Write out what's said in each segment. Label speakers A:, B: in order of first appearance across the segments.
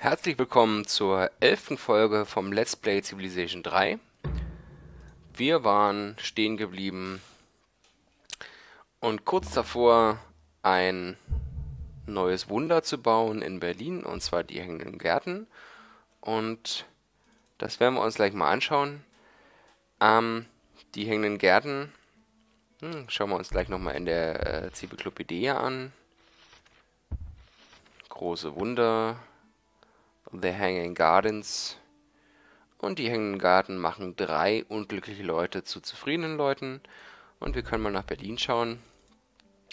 A: Herzlich willkommen zur elften Folge vom Let's Play Civilization 3. Wir waren stehen geblieben und kurz davor ein neues Wunder zu bauen in Berlin, und zwar die hängenden Gärten. Und das werden wir uns gleich mal anschauen. Ähm, die hängenden Gärten hm, schauen wir uns gleich nochmal in der äh, Zyklopädie an. Große Wunder, The Hanging Gardens. Und die Hängenden Garten machen drei unglückliche Leute zu zufriedenen Leuten. Und wir können mal nach Berlin schauen.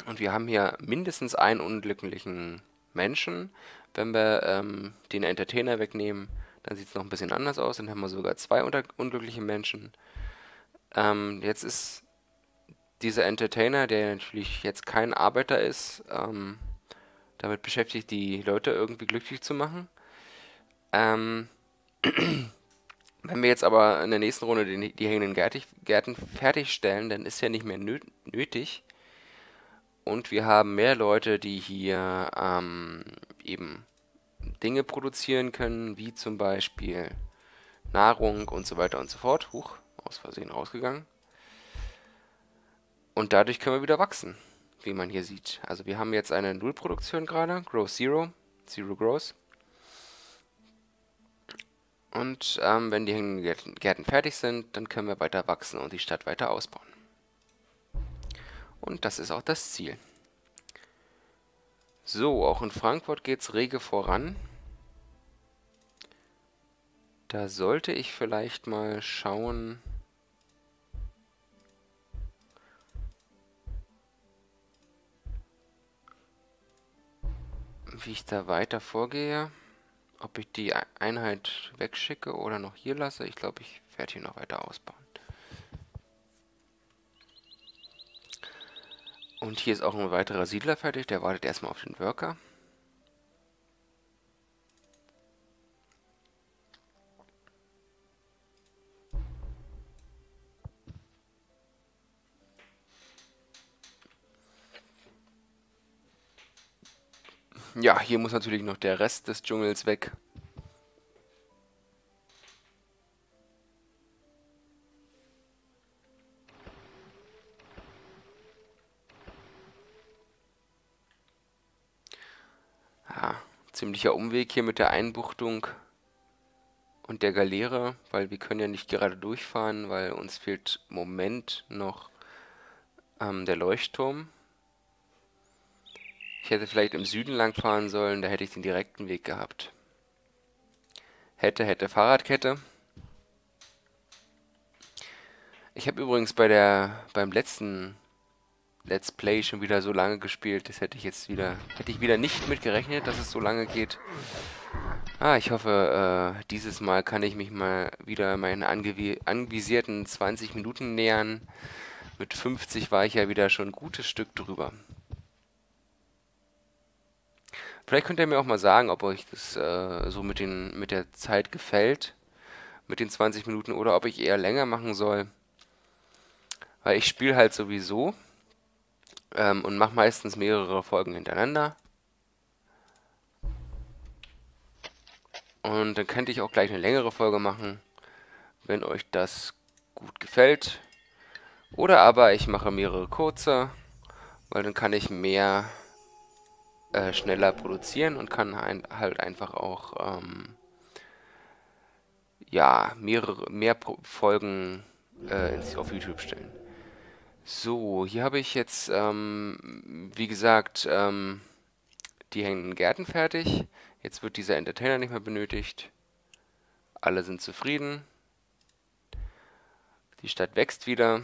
A: Und wir haben hier mindestens einen unglücklichen Menschen. Wenn wir ähm, den Entertainer wegnehmen, dann sieht es noch ein bisschen anders aus. Dann haben wir sogar zwei unglückliche Menschen. Ähm, jetzt ist dieser Entertainer, der natürlich jetzt kein Arbeiter ist, ähm, damit beschäftigt, die Leute irgendwie glücklich zu machen. Ähm, wenn wir jetzt aber in der nächsten Runde die, die hängenden Gärten fertigstellen, dann ist ja nicht mehr nötig. Und wir haben mehr Leute, die hier ähm, eben Dinge produzieren können, wie zum Beispiel Nahrung und so weiter und so fort. Huch, aus Versehen rausgegangen. Und dadurch können wir wieder wachsen, wie man hier sieht. Also wir haben jetzt eine Nullproduktion gerade, Growth Zero, Zero Growth. Und ähm, wenn die hängenden Gärten fertig sind, dann können wir weiter wachsen und die Stadt weiter ausbauen. Und das ist auch das Ziel. So, auch in Frankfurt geht es rege voran. Da sollte ich vielleicht mal schauen... wie ich da weiter vorgehe. Ob ich die Einheit wegschicke oder noch hier lasse, ich glaube, ich werde hier noch weiter ausbauen. Und hier ist auch ein weiterer Siedler fertig, der wartet erstmal auf den Worker. Ja, hier muss natürlich noch der Rest des Dschungels weg. Ja, ziemlicher Umweg hier mit der Einbuchtung und der Galeere, weil wir können ja nicht gerade durchfahren, weil uns fehlt im Moment noch ähm, der Leuchtturm. Ich hätte vielleicht im Süden lang fahren sollen, da hätte ich den direkten Weg gehabt. Hätte, hätte, Fahrradkette. Ich habe übrigens bei der beim letzten Let's Play schon wieder so lange gespielt. Das hätte ich jetzt wieder hätte ich wieder nicht mit gerechnet, dass es so lange geht. Ah, ich hoffe, äh, dieses Mal kann ich mich mal wieder meinen anvisierten 20 Minuten nähern. Mit 50 war ich ja wieder schon ein gutes Stück drüber. Vielleicht könnt ihr mir auch mal sagen, ob euch das äh, so mit, den, mit der Zeit gefällt, mit den 20 Minuten, oder ob ich eher länger machen soll. Weil ich spiele halt sowieso ähm, und mache meistens mehrere Folgen hintereinander. Und dann könnte ich auch gleich eine längere Folge machen, wenn euch das gut gefällt. Oder aber ich mache mehrere kurze, weil dann kann ich mehr äh, schneller produzieren und kann ein, halt einfach auch ähm, ja, mehrere, mehr Folgen äh, auf YouTube stellen. So, hier habe ich jetzt, ähm, wie gesagt, ähm, die hängenden Gärten fertig. Jetzt wird dieser Entertainer nicht mehr benötigt. Alle sind zufrieden. Die Stadt wächst wieder.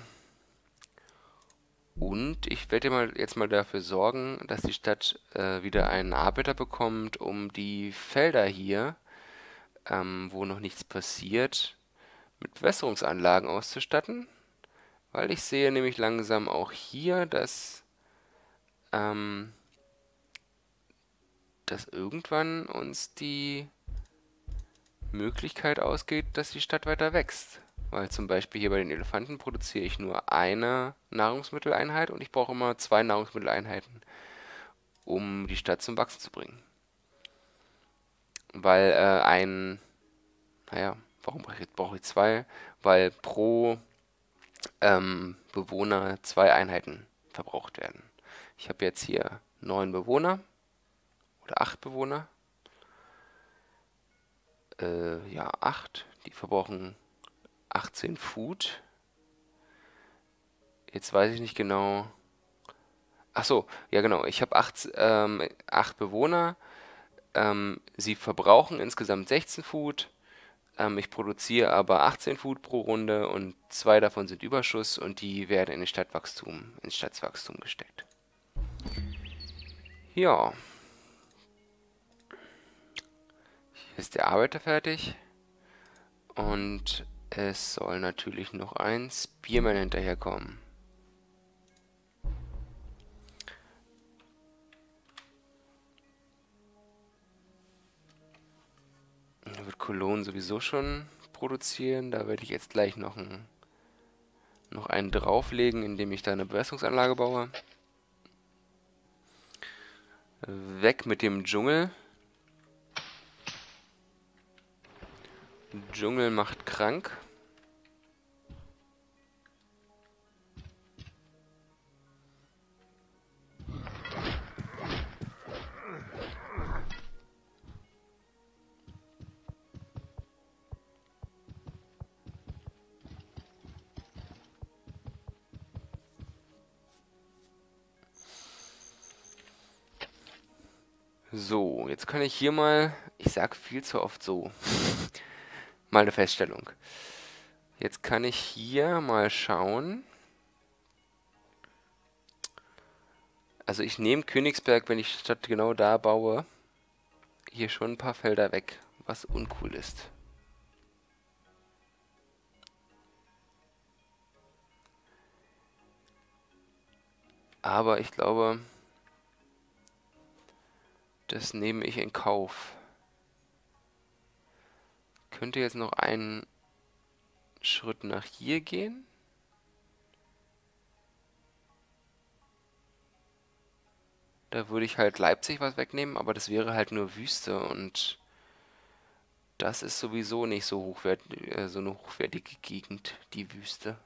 A: Und ich werde mal jetzt mal dafür sorgen, dass die Stadt äh, wieder einen Arbeiter bekommt, um die Felder hier, ähm, wo noch nichts passiert, mit Bewässerungsanlagen auszustatten. Weil ich sehe nämlich langsam auch hier, dass, ähm, dass irgendwann uns die Möglichkeit ausgeht, dass die Stadt weiter wächst. Weil zum Beispiel hier bei den Elefanten produziere ich nur eine Nahrungsmitteleinheit und ich brauche immer zwei Nahrungsmitteleinheiten, um die Stadt zum Wachsen zu bringen. weil äh, ein, naja, warum brauche ich, brauche ich zwei? Weil pro ähm, Bewohner zwei Einheiten verbraucht werden. Ich habe jetzt hier neun Bewohner oder acht Bewohner. Äh, ja, acht. Die verbrauchen 18 Food. Jetzt weiß ich nicht genau. Ach so, ja genau. Ich habe acht, ähm, acht Bewohner. Ähm, sie verbrauchen insgesamt 16 Food. Ähm, ich produziere aber 18 Food pro Runde und zwei davon sind Überschuss und die werden in den Stadtwachstum, ins Stadtwachstum gesteckt. Ja. Hier ist der Arbeiter fertig. Und es soll natürlich noch ein Spearman hinterherkommen. Da wird Cologne sowieso schon produzieren. Da werde ich jetzt gleich noch, ein, noch einen drauflegen, indem ich da eine Bewässerungsanlage baue. Weg mit dem Dschungel. Dschungel macht krank. So, jetzt kann ich hier mal, ich sag viel zu oft so, mal eine Feststellung. Jetzt kann ich hier mal schauen. Also ich nehme Königsberg, wenn ich statt genau da baue, hier schon ein paar Felder weg, was uncool ist. Aber ich glaube, das nehme ich in Kauf. Könnte jetzt noch einen Schritt nach hier gehen. Da würde ich halt Leipzig was wegnehmen, aber das wäre halt nur Wüste und das ist sowieso nicht so, hochwert, äh, so eine hochwertige Gegend, die Wüste.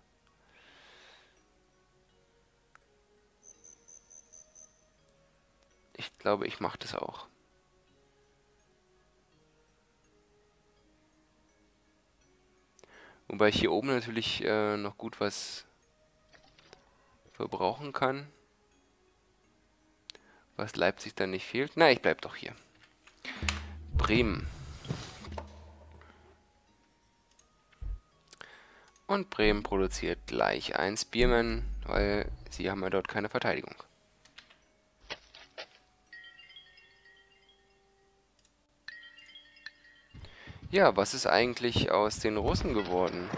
A: Ich glaube, ich mache das auch. Wobei ich hier oben natürlich äh, noch gut was verbrauchen kann. Was Leipzig dann nicht fehlt. Na, ich bleib doch hier. Bremen. Und Bremen produziert gleich ein Spearman, weil sie haben ja dort keine Verteidigung. Ja, was ist eigentlich aus den Russen geworden?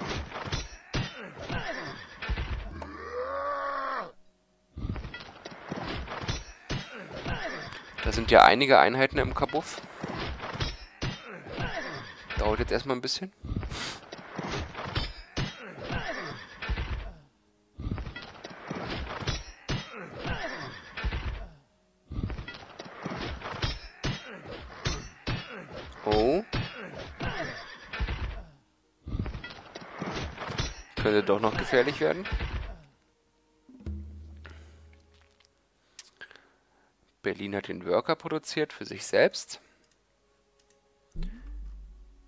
A: Da sind ja einige Einheiten im Kabuff. Dauert jetzt erstmal ein bisschen. Doch noch gefährlich werden. Berlin hat den Worker produziert für sich selbst.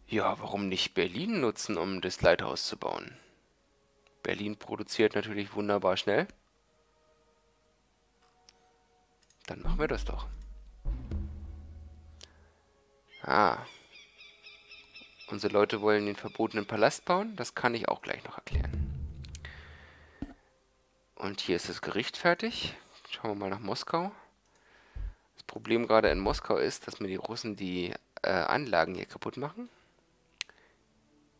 A: Ja, warum nicht Berlin nutzen, um das Lighthouse zu bauen? Berlin produziert natürlich wunderbar schnell. Dann machen wir das doch. Ah. Unsere Leute wollen den verbotenen Palast bauen. Das kann ich auch gleich noch erklären. Und hier ist das Gericht fertig. Schauen wir mal nach Moskau. Problem gerade in Moskau ist, dass mir die Russen die äh, Anlagen hier kaputt machen.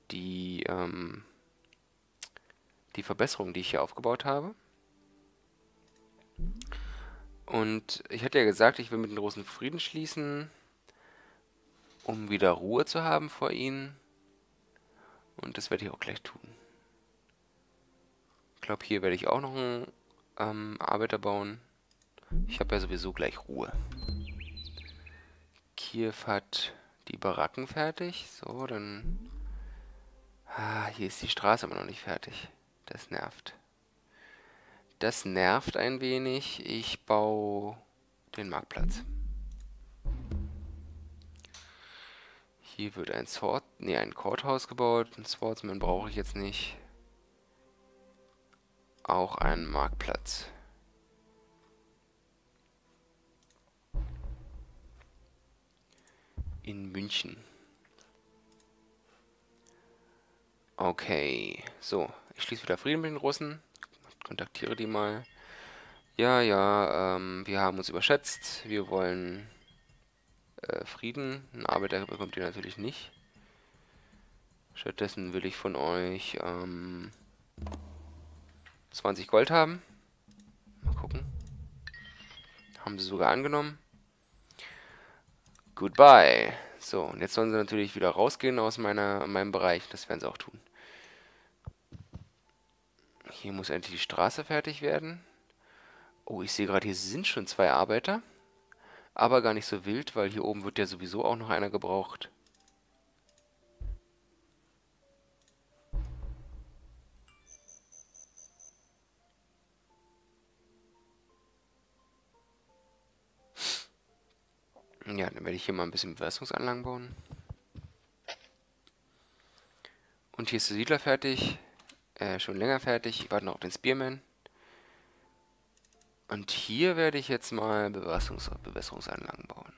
A: Die, ähm, die Verbesserungen, die ich hier aufgebaut habe. Und ich hatte ja gesagt, ich will mit den Russen Frieden schließen, um wieder Ruhe zu haben vor ihnen. Und das werde ich auch gleich tun. Ich glaube, hier werde ich auch noch einen ähm, Arbeiter bauen. Ich habe ja sowieso gleich Ruhe. Kiew hat die Baracken fertig. So, dann... Ah, hier ist die Straße aber noch nicht fertig. Das nervt. Das nervt ein wenig. Ich baue den Marktplatz. Hier wird ein Sword, nee, ein Courthouse gebaut. Ein Swordsman brauche ich jetzt nicht. Auch ein Marktplatz. In München. Okay, so. Ich schließe wieder Frieden mit den Russen. Kontaktiere die mal. Ja, ja, ähm, wir haben uns überschätzt. Wir wollen äh, Frieden. Einen Arbeiter bekommt ihr natürlich nicht. Stattdessen will ich von euch ähm, 20 Gold haben. Mal gucken. Haben sie sogar angenommen. Goodbye. So, und jetzt sollen sie natürlich wieder rausgehen aus meiner, meinem Bereich. Das werden sie auch tun. Hier muss endlich die Straße fertig werden. Oh, ich sehe gerade, hier sind schon zwei Arbeiter. Aber gar nicht so wild, weil hier oben wird ja sowieso auch noch einer gebraucht. Ja, dann werde ich hier mal ein bisschen Bewässerungsanlagen bauen. Und hier ist der Siedler fertig. Äh, schon länger fertig. Ich warte noch auf den Spearman. Und hier werde ich jetzt mal Bewässerungs Bewässerungsanlagen bauen.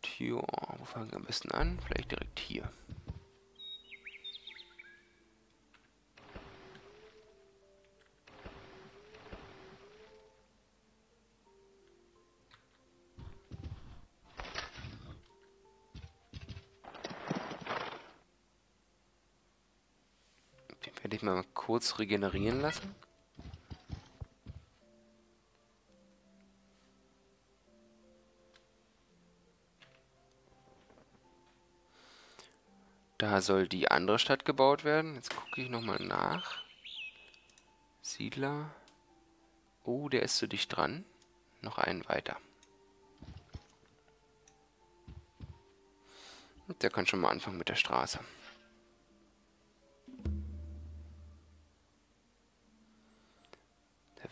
A: Tja, wo fangen wir am besten an? Vielleicht direkt hier. Ich mal kurz regenerieren lassen. Da soll die andere Stadt gebaut werden. Jetzt gucke ich nochmal nach. Siedler. Oh, der ist zu dicht dran. Noch einen weiter. Und der kann schon mal anfangen mit der Straße.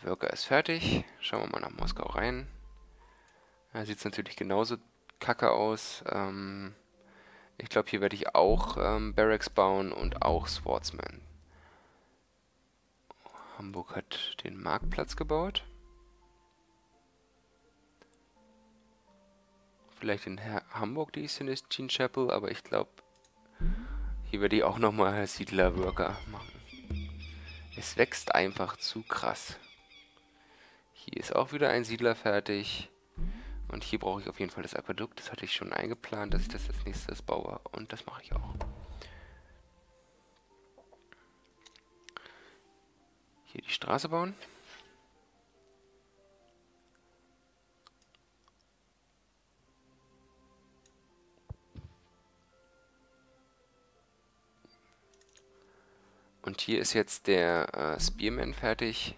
A: Der Worker ist fertig. Schauen wir mal nach Moskau rein. Da sieht es natürlich genauso kacke aus. Ähm, ich glaube, hier werde ich auch ähm, Barracks bauen und auch Swordsman. Hamburg hat den Marktplatz gebaut. Vielleicht in Her Hamburg die Celestine Chapel, aber ich glaube, hier werde ich auch nochmal Siedler-Worker machen. Es wächst einfach zu krass. Hier ist auch wieder ein Siedler fertig. Und hier brauche ich auf jeden Fall das Aquädukt. Das hatte ich schon eingeplant, dass ich das als nächstes baue. Und das mache ich auch. Hier die Straße bauen. Und hier ist jetzt der äh, Spearman fertig.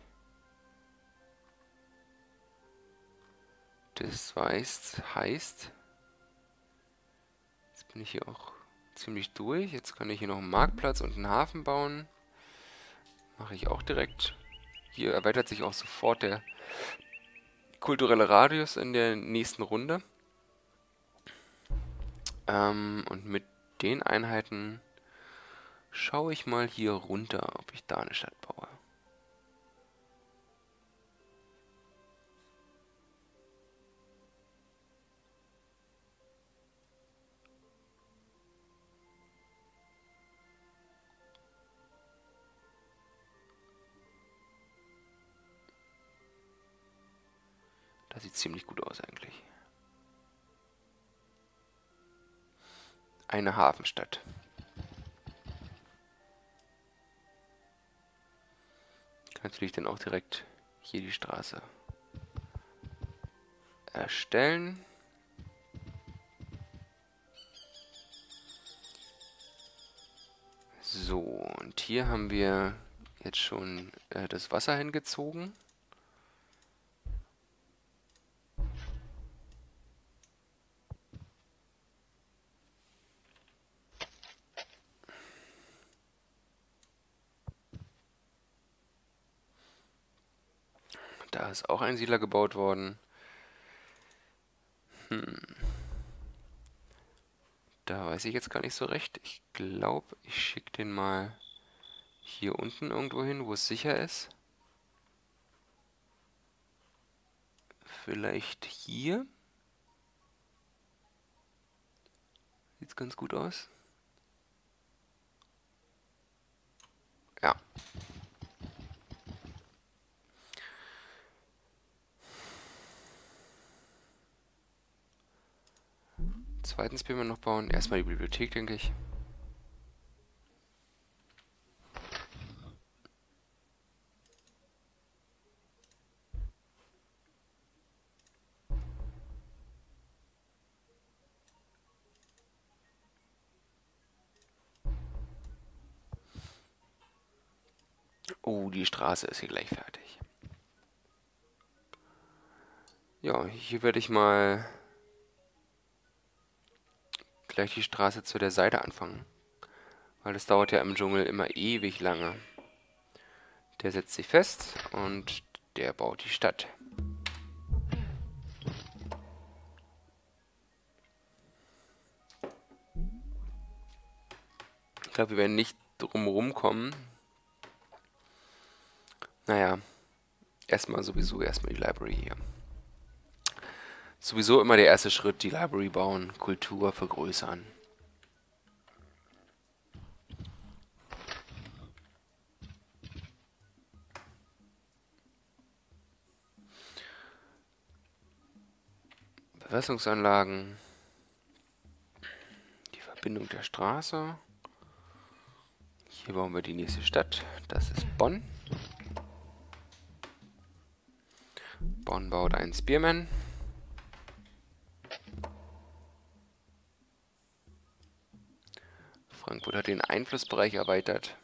A: Das weiß, heißt, jetzt bin ich hier auch ziemlich durch. Jetzt kann ich hier noch einen Marktplatz und einen Hafen bauen. Mache ich auch direkt. Hier erweitert sich auch sofort der kulturelle Radius in der nächsten Runde. Ähm, und mit den Einheiten schaue ich mal hier runter, ob ich da eine Stadt baue. Das sieht ziemlich gut aus eigentlich. Eine Hafenstadt. natürlich dann auch direkt hier die Straße erstellen. So, und hier haben wir jetzt schon äh, das Wasser hingezogen. Da ist auch ein Siedler gebaut worden. Hm. Da weiß ich jetzt gar nicht so recht. Ich glaube, ich schicke den mal hier unten irgendwo hin, wo es sicher ist. Vielleicht hier. Sieht ganz gut aus. Ja. Zweitens man noch bauen. Erstmal die Bibliothek, denke ich. Oh, die Straße ist hier gleich fertig. Ja, hier werde ich mal gleich die Straße zu der Seite anfangen. Weil das dauert ja im Dschungel immer ewig lange. Der setzt sich fest und der baut die Stadt. Ich glaube, wir werden nicht drum kommen, naja, erstmal sowieso erstmal die Library hier. Sowieso immer der erste Schritt, die Library bauen, Kultur vergrößern. Bewässerungsanlagen, die Verbindung der Straße. Hier bauen wir die nächste Stadt, das ist Bonn. Bonn baut einen Spearman. Frankfurt hat den Einflussbereich erweitert.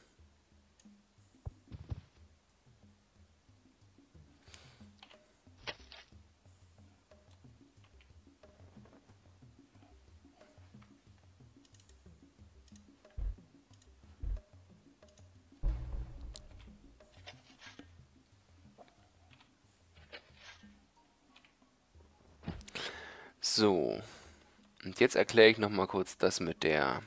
A: So. Und jetzt erkläre ich nochmal kurz das mit der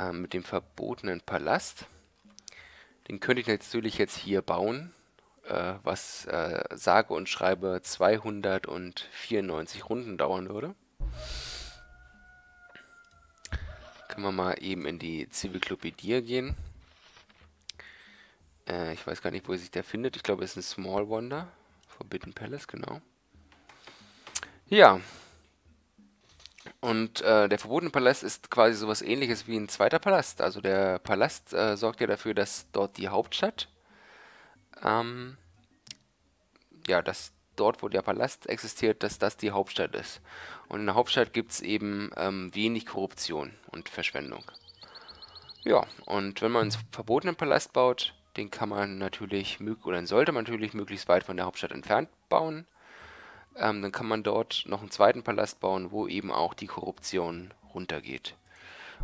A: äh, mit dem verbotenen Palast. Den könnte ich natürlich jetzt hier bauen, äh, was äh, sage und schreibe 294 Runden dauern würde. Können wir mal eben in die Ziviclopädie gehen. Äh, ich weiß gar nicht, wo sich der findet. Ich glaube, es ist ein Small Wonder. Forbidden Palace, genau. Ja. Und äh, der verbotene Palast ist quasi sowas ähnliches wie ein zweiter Palast. Also der Palast äh, sorgt ja dafür, dass dort die Hauptstadt, ähm, ja, dass dort, wo der Palast existiert, dass das die Hauptstadt ist. Und in der Hauptstadt gibt es eben ähm, wenig Korruption und Verschwendung. Ja, und wenn man einen verbotenen Palast baut, den kann man natürlich, oder sollte man natürlich möglichst weit von der Hauptstadt entfernt bauen. Ähm, dann kann man dort noch einen zweiten Palast bauen, wo eben auch die Korruption runtergeht.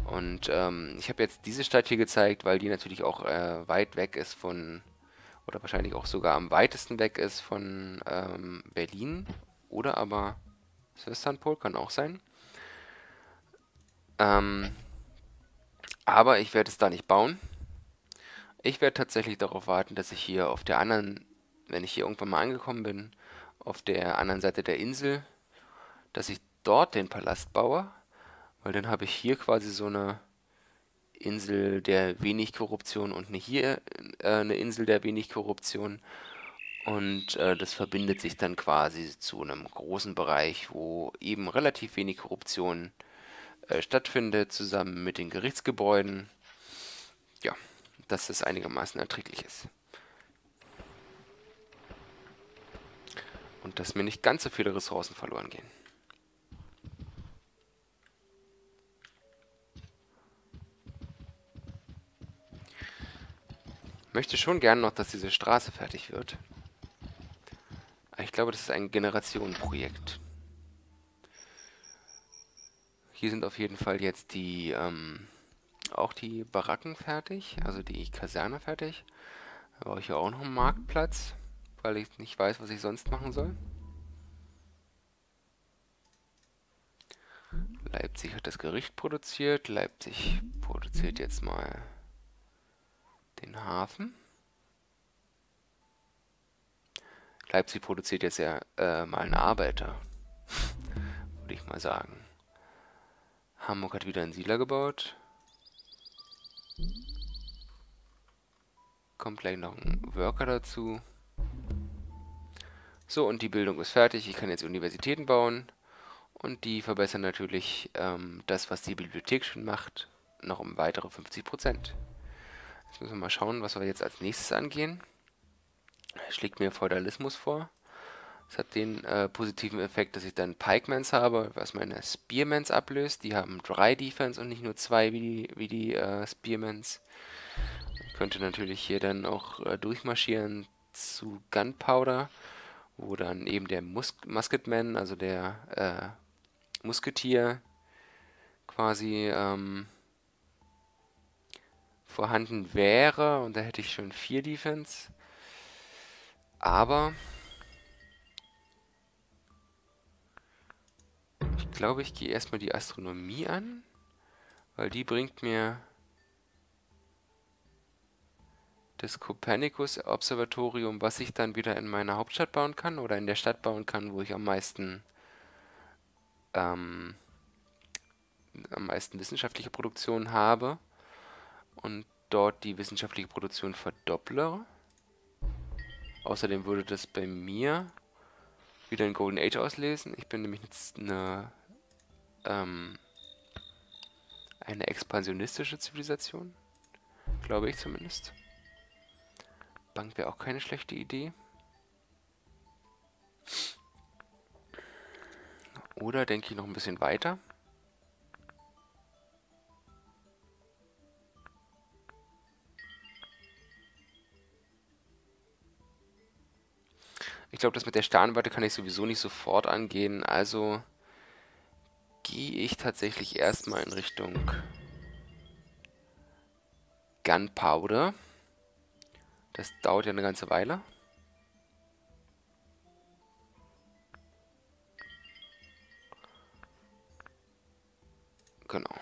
A: Und ähm, ich habe jetzt diese Stadt hier gezeigt, weil die natürlich auch äh, weit weg ist von, oder wahrscheinlich auch sogar am weitesten weg ist von ähm, Berlin. Oder aber Istanbul, kann auch sein. Ähm, aber ich werde es da nicht bauen. Ich werde tatsächlich darauf warten, dass ich hier auf der anderen, wenn ich hier irgendwann mal angekommen bin, auf der anderen Seite der Insel, dass ich dort den Palast baue, weil dann habe ich hier quasi so eine Insel der wenig Korruption und hier äh, eine Insel der wenig Korruption. Und äh, das verbindet sich dann quasi zu einem großen Bereich, wo eben relativ wenig Korruption äh, stattfindet, zusammen mit den Gerichtsgebäuden. Ja, dass das einigermaßen erträglich ist. Und dass mir nicht ganz so viele Ressourcen verloren gehen. Ich möchte schon gern noch, dass diese Straße fertig wird. ich glaube, das ist ein Generationenprojekt. Hier sind auf jeden Fall jetzt die, ähm, auch die Baracken fertig, also die Kaserne fertig. Da brauche ich ja auch noch einen Marktplatz, weil ich nicht weiß, was ich sonst machen soll. Leipzig hat das Gericht produziert. Leipzig produziert jetzt mal den Hafen. Leipzig produziert jetzt ja äh, mal einen Arbeiter, würde ich mal sagen. Hamburg hat wieder einen Siedler gebaut. Kommt gleich noch ein Worker dazu. So, und die Bildung ist fertig. Ich kann jetzt Universitäten bauen. Und die verbessern natürlich ähm, das, was die Bibliothek schon macht, noch um weitere 50%. Jetzt müssen wir mal schauen, was wir jetzt als nächstes angehen. Schlägt mir Feudalismus vor. Das hat den äh, positiven Effekt, dass ich dann Pikemans habe, was meine Spearmans ablöst. Die haben drei Defense und nicht nur zwei wie die, wie die äh, Spearmans. Ich könnte natürlich hier dann auch äh, durchmarschieren zu Gunpowder, wo dann eben der Mus Musketman, also der äh, Musketier, quasi ähm, vorhanden wäre. Und da hätte ich schon vier Defense. Aber ich glaube, ich gehe erstmal die Astronomie an, weil die bringt mir das Copernicus-Observatorium, was ich dann wieder in meiner Hauptstadt bauen kann oder in der Stadt bauen kann, wo ich am meisten ähm, am meisten wissenschaftliche Produktion habe und dort die wissenschaftliche Produktion verdopple. Außerdem würde das bei mir wieder ein Golden Age auslesen. Ich bin nämlich jetzt eine, ähm, eine expansionistische Zivilisation. Glaube ich zumindest. Bank wäre auch keine schlechte Idee. Oder denke ich noch ein bisschen weiter. Ich glaube, das mit der Sternwarte kann ich sowieso nicht sofort angehen. Also gehe ich tatsächlich erstmal in Richtung Gunpowder. Das dauert ja eine ganze Weile. Genau.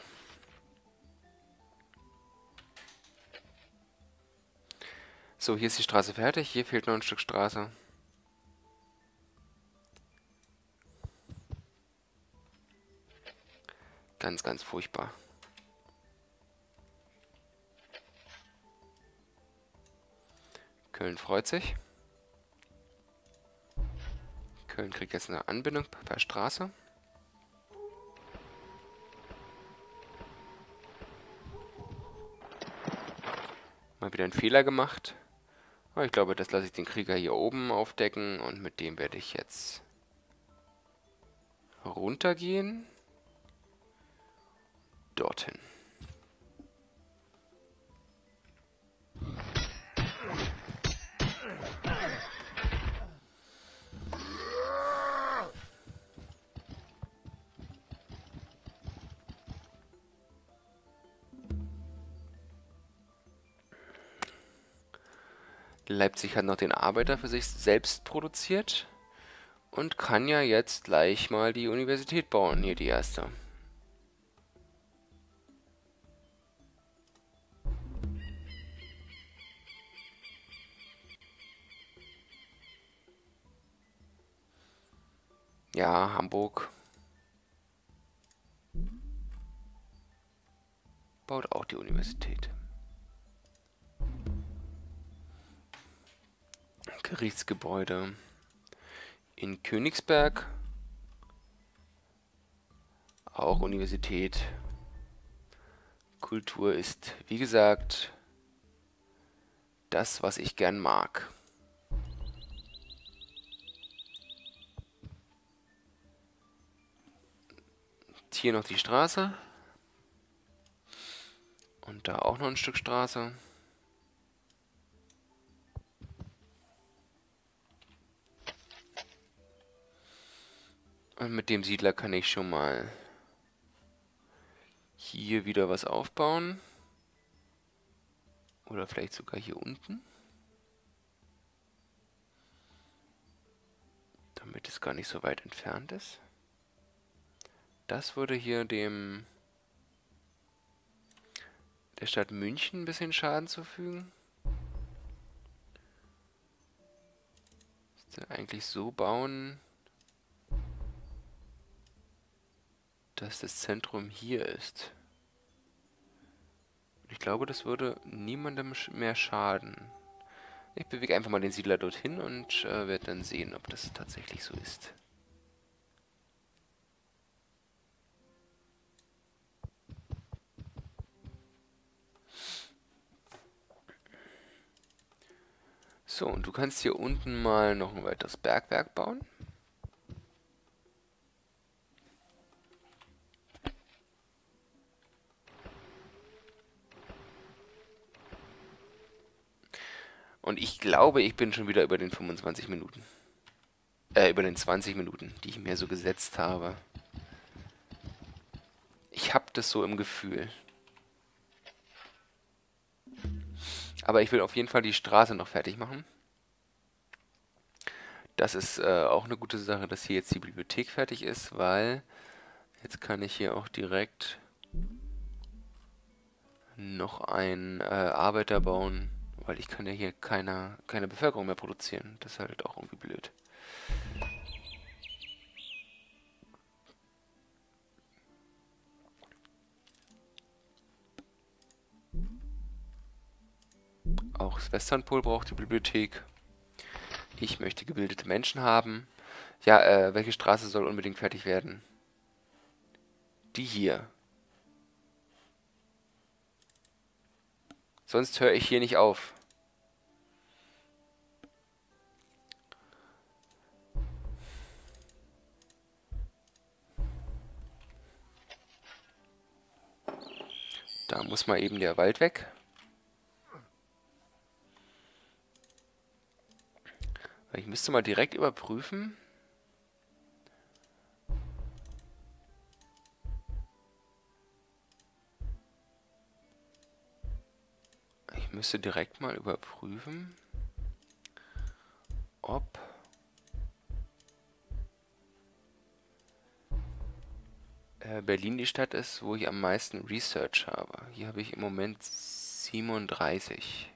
A: So, hier ist die Straße fertig. Hier fehlt noch ein Stück Straße. Ganz, ganz furchtbar. Köln freut sich. Köln kriegt jetzt eine Anbindung per Straße. Mal wieder einen Fehler gemacht. Aber ich glaube, das lasse ich den Krieger hier oben aufdecken und mit dem werde ich jetzt runtergehen dorthin. Leipzig hat noch den Arbeiter für sich selbst produziert und kann ja jetzt gleich mal die Universität bauen, hier die erste. Ja, Hamburg. Baut auch die Universität. Gerichtsgebäude in Königsberg. Auch Universität. Kultur ist, wie gesagt, das, was ich gern mag. hier noch die Straße. Und da auch noch ein Stück Straße. Und mit dem Siedler kann ich schon mal hier wieder was aufbauen. Oder vielleicht sogar hier unten. Damit es gar nicht so weit entfernt ist. Das würde hier dem der Stadt München ein bisschen Schaden zufügen. Müsste eigentlich so bauen, dass das Zentrum hier ist. Ich glaube, das würde niemandem mehr schaden. Ich bewege einfach mal den Siedler dorthin und äh, werde dann sehen, ob das tatsächlich so ist. So, und du kannst hier unten mal noch ein weiteres Bergwerk bauen. Und ich glaube, ich bin schon wieder über den 25 Minuten. Äh, über den 20 Minuten, die ich mir so gesetzt habe. Ich habe das so im Gefühl. Aber ich will auf jeden Fall die Straße noch fertig machen. Das ist äh, auch eine gute Sache, dass hier jetzt die Bibliothek fertig ist, weil jetzt kann ich hier auch direkt noch einen äh, Arbeiter bauen, weil ich kann ja hier keine, keine Bevölkerung mehr produzieren. Das ist halt auch irgendwie blöd. Auch das Westernpol braucht die Bibliothek. Ich möchte gebildete Menschen haben. Ja, äh, welche Straße soll unbedingt fertig werden? Die hier. Sonst höre ich hier nicht auf. Da muss mal eben der Wald weg. Ich müsste mal direkt überprüfen. Müsste direkt mal überprüfen, ob äh, Berlin die Stadt ist, wo ich am meisten Research habe. Hier habe ich im Moment 37.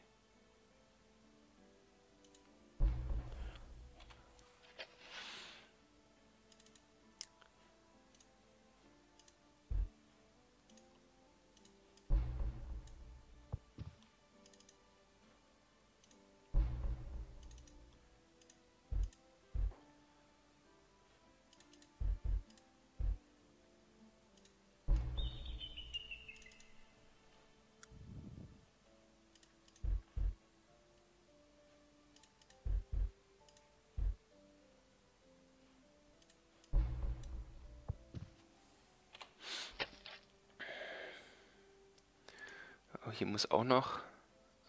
A: hier muss auch noch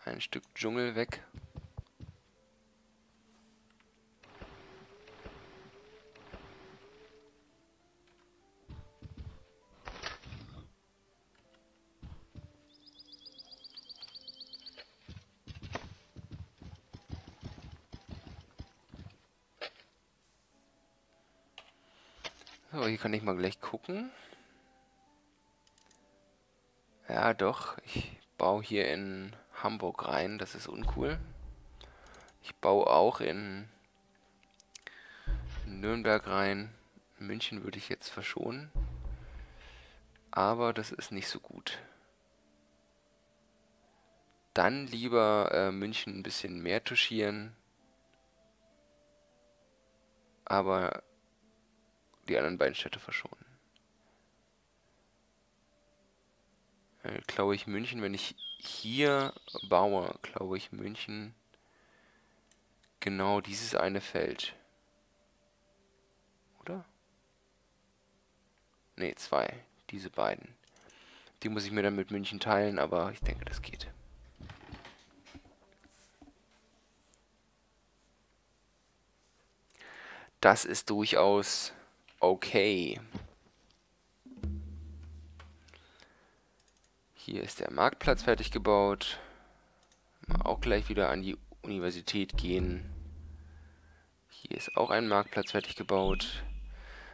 A: ein Stück Dschungel weg. So, hier kann ich mal gleich gucken. Ja, doch. Ich baue hier in Hamburg rein, das ist uncool. Ich baue auch in, Nürnberg rein. München würde ich jetzt verschonen. Aber das ist nicht so gut. Dann lieber äh, München ein bisschen mehr touchieren. Aber die anderen beiden Städte verschonen. Äh, glaube ich, München, wenn ich hier baue, glaube ich, München genau dieses eine Feld. Oder? Ne, zwei. Diese beiden. Die muss ich mir dann mit München teilen, aber ich denke, das geht. Das ist durchaus okay. Hier ist der Marktplatz fertig gebaut. Mal auch gleich wieder an die Universität gehen. Hier ist auch ein Marktplatz fertig gebaut.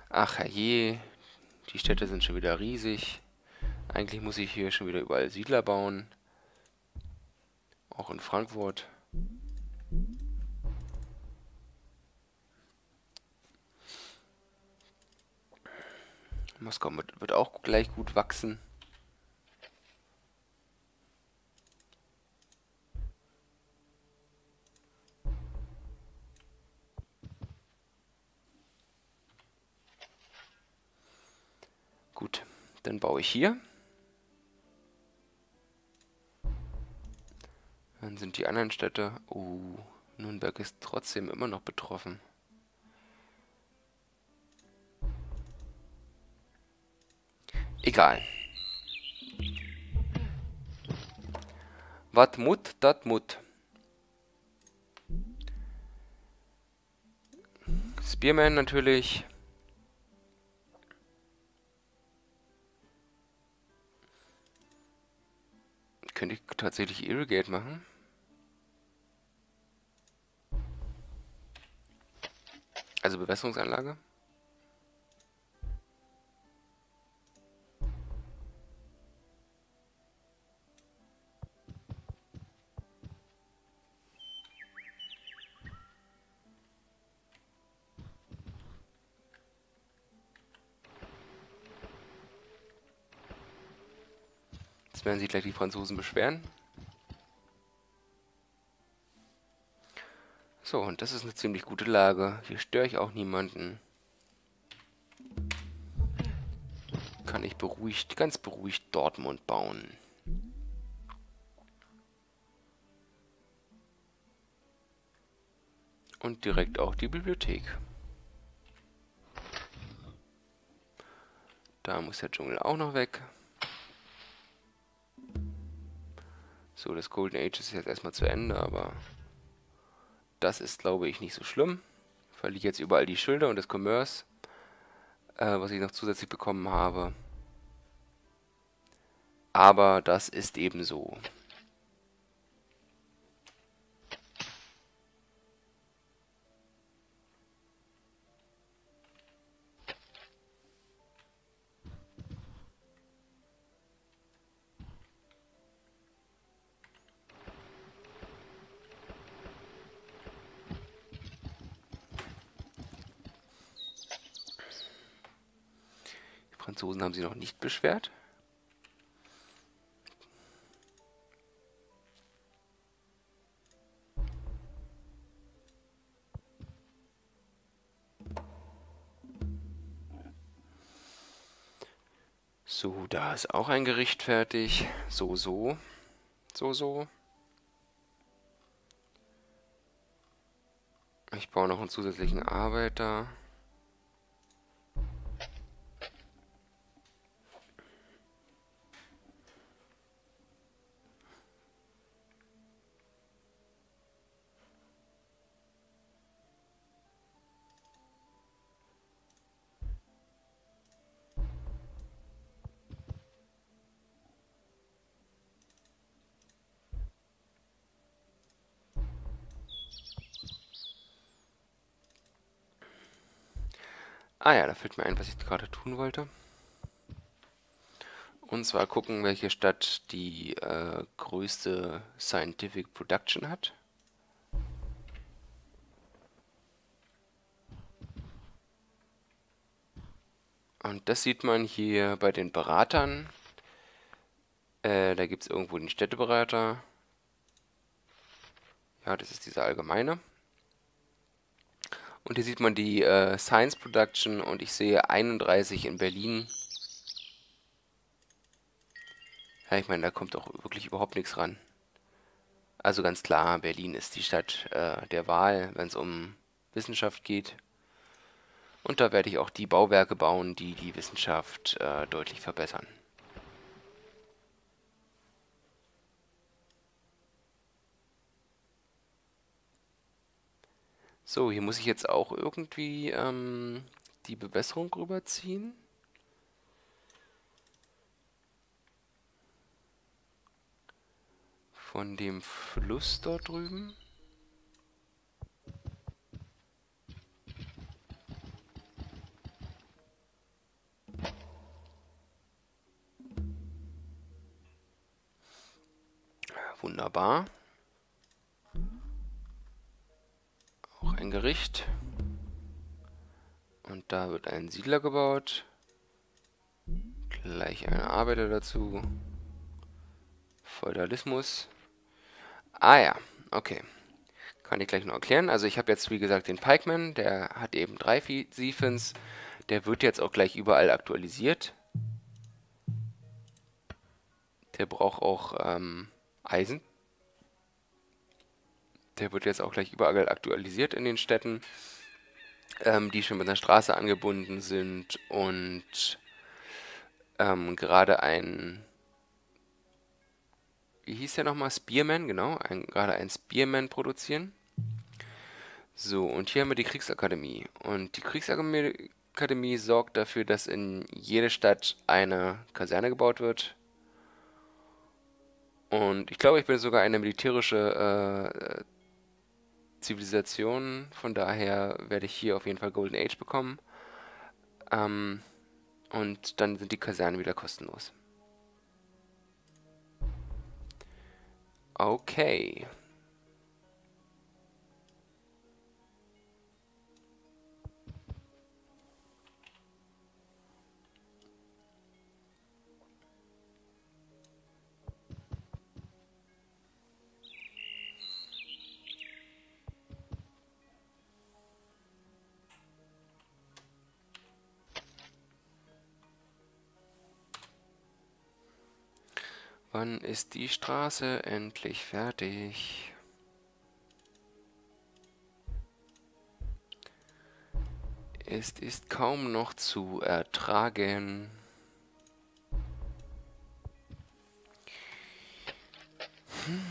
A: Ach herrje, die Städte sind schon wieder riesig. Eigentlich muss ich hier schon wieder überall Siedler bauen. Auch in Frankfurt. Moskau wird auch gleich gut wachsen. Gut, dann baue ich hier. Dann sind die anderen Städte... Oh, Nürnberg ist trotzdem immer noch betroffen. Egal. Wat mut, dat mut. Spearman natürlich. Könnte ich tatsächlich Irrigate machen? Also Bewässerungsanlage. Werden sich gleich die Franzosen beschweren. So, und das ist eine ziemlich gute Lage. Hier störe ich auch niemanden. Kann ich beruhigt, ganz beruhigt Dortmund bauen. Und direkt auch die Bibliothek. Da muss der Dschungel auch noch weg. So, das Golden Age ist jetzt erstmal zu Ende, aber das ist, glaube ich, nicht so schlimm. Verliere jetzt überall die Schilder und das Commerce, äh, was ich noch zusätzlich bekommen habe. Aber das ist eben so. Sie noch nicht beschwert. So, da ist auch ein Gericht fertig. So, so. So, so. Ich baue noch einen zusätzlichen Arbeiter. Ah ja, da fällt mir ein, was ich gerade tun wollte. Und zwar gucken, welche Stadt die äh, größte Scientific Production hat. Und das sieht man hier bei den Beratern. Äh, da gibt es irgendwo den Städteberater. Ja, das ist dieser allgemeine. Und hier sieht man die äh, Science Production und ich sehe 31 in Berlin. Ja, ich meine, da kommt auch wirklich überhaupt nichts ran. Also ganz klar, Berlin ist die Stadt äh, der Wahl, wenn es um Wissenschaft geht. Und da werde ich auch die Bauwerke bauen, die die Wissenschaft äh, deutlich verbessern. So, hier muss ich jetzt auch irgendwie ähm, die Bewässerung rüberziehen. Von dem Fluss dort drüben. Wunderbar. Auch ein Gericht. Und da wird ein Siedler gebaut. Gleich eine Arbeiter dazu. Feudalismus. Ah ja, okay. Kann ich gleich noch erklären. Also ich habe jetzt, wie gesagt, den Pikeman, der hat eben drei Siphons. Der wird jetzt auch gleich überall aktualisiert. Der braucht auch ähm, Eisen. Der wird jetzt auch gleich überall aktualisiert in den Städten, ähm, die schon mit einer Straße angebunden sind und ähm, gerade ein wie hieß der nochmal? Spearman, genau, ein, gerade ein Spearman produzieren. So, und hier haben wir die Kriegsakademie. Und die Kriegsakademie sorgt dafür, dass in jede Stadt eine Kaserne gebaut wird. Und ich glaube, ich bin sogar eine militärische äh, Zivilisation. Von daher werde ich hier auf jeden Fall Golden Age bekommen. Ähm, und dann sind die Kasernen wieder kostenlos. Okay. Wann ist die Straße endlich fertig? Es ist kaum noch zu ertragen. Hm.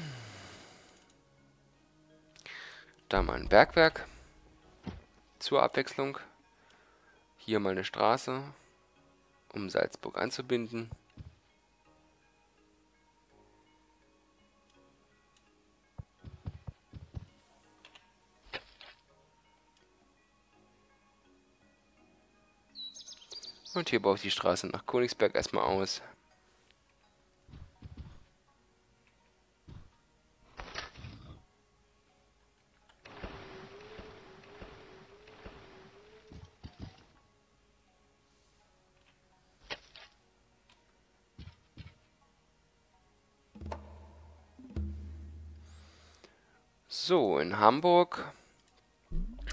A: Da mal ein Bergwerk zur Abwechslung. Hier mal eine Straße, um Salzburg anzubinden. Und hier baue ich die Straße nach Königsberg erstmal aus. So, in Hamburg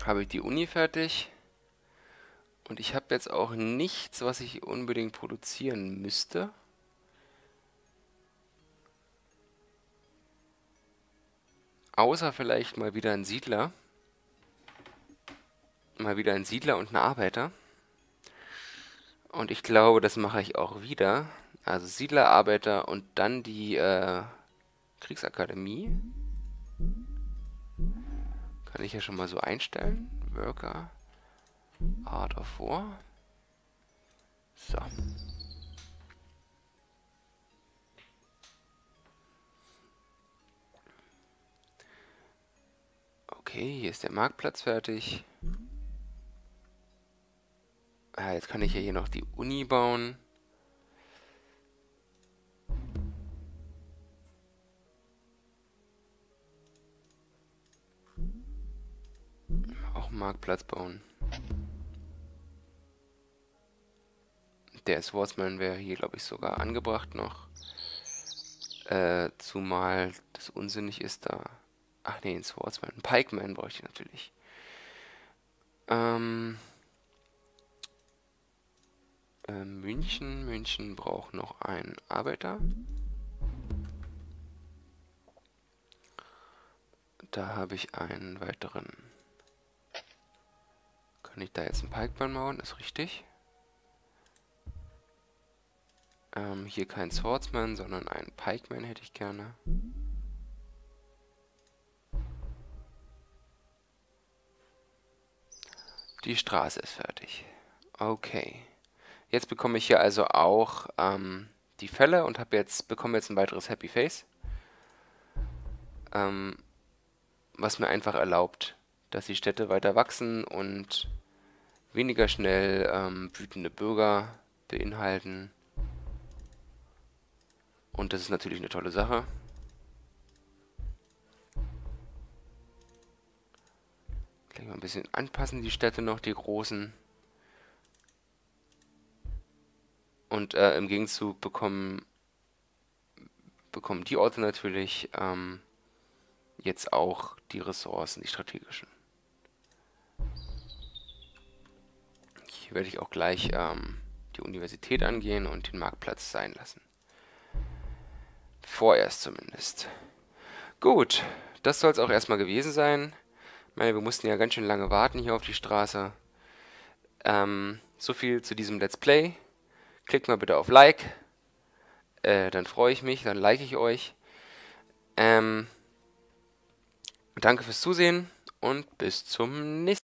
A: habe ich die Uni fertig. Und ich habe jetzt auch nichts, was ich unbedingt produzieren müsste. Außer vielleicht mal wieder ein Siedler. Mal wieder ein Siedler und ein Arbeiter. Und ich glaube, das mache ich auch wieder. Also Siedler, Arbeiter und dann die äh, Kriegsakademie. Kann ich ja schon mal so einstellen. Worker. A davor. So. Okay, hier ist der Marktplatz fertig. Ah, jetzt kann ich ja hier noch die Uni bauen. Auch Marktplatz bauen. Der Swordsman wäre hier, glaube ich, sogar angebracht noch. Äh, zumal das unsinnig ist da. Ach nee, ein Swordsman. Ein Pikeman bräuchte ich natürlich. Ähm, äh, München. München braucht noch einen Arbeiter. Da habe ich einen weiteren. Kann ich da jetzt einen Pikeman bauen? Ist richtig. Ähm, hier kein Swordsman, sondern ein Pikeman hätte ich gerne. Die Straße ist fertig. Okay. Jetzt bekomme ich hier also auch ähm, die Fälle und habe jetzt bekomme jetzt ein weiteres Happy Face. Ähm, was mir einfach erlaubt, dass die Städte weiter wachsen und weniger schnell ähm, wütende Bürger beinhalten. Und das ist natürlich eine tolle Sache. Gleich mal ein bisschen anpassen, die Städte noch, die großen. Und äh, im Gegenzug bekommen, bekommen die Orte natürlich ähm, jetzt auch die Ressourcen, die strategischen. Hier werde ich auch gleich ähm, die Universität angehen und den Marktplatz sein lassen. Vorerst zumindest. Gut, das soll es auch erstmal gewesen sein. Ich meine, wir mussten ja ganz schön lange warten hier auf die Straße. Ähm, so viel zu diesem Let's Play. Klickt mal bitte auf Like. Äh, dann freue ich mich, dann like ich euch. Ähm, danke fürs Zusehen und bis zum nächsten Mal.